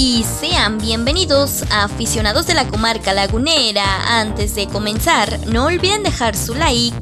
y sean bienvenidos a aficionados de la comarca lagunera. Antes de comenzar, no olviden dejar su like,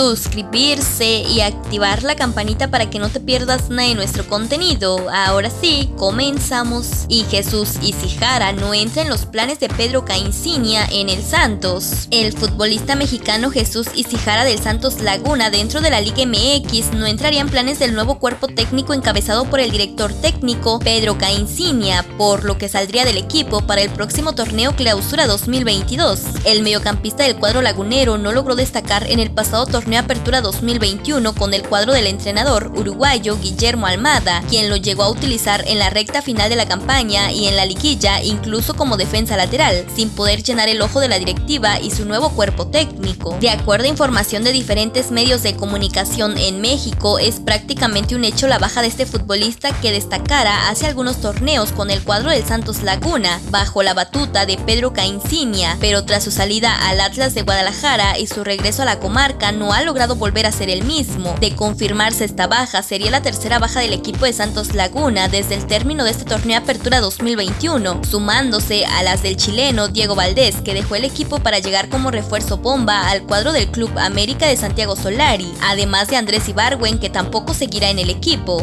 suscribirse y activar la campanita para que no te pierdas nada de nuestro contenido. Ahora sí, comenzamos. Y Jesús Isijara no entra en los planes de Pedro Caincinia en el Santos. El futbolista mexicano Jesús Isijara del Santos Laguna dentro de la Liga MX no entraría en planes del nuevo cuerpo técnico encabezado por el director técnico Pedro Caincinia por lo que saldría del equipo para el próximo torneo Clausura 2022. El mediocampista del cuadro lagunero no logró destacar en el pasado torneo Apertura 2021 con el cuadro del entrenador uruguayo Guillermo Almada, quien lo llegó a utilizar en la recta final de la campaña y en la liguilla incluso como defensa lateral, sin poder llenar el ojo de la directiva y su nuevo cuerpo técnico. De acuerdo a información de diferentes medios de comunicación en México, es prácticamente un hecho la baja de este futbolista que destacara hace algunos torneos con el cuadro del Santos Laguna, bajo la batuta de Pedro Caincinia, pero tras su salida al Atlas de Guadalajara y su regreso a la comarca ha logrado volver a ser el mismo. De confirmarse esta baja, sería la tercera baja del equipo de Santos Laguna desde el término de este torneo Apertura 2021, sumándose a las del chileno Diego Valdés, que dejó el equipo para llegar como refuerzo bomba al cuadro del Club América de Santiago Solari, además de Andrés Ibarwen, que tampoco seguirá en el equipo.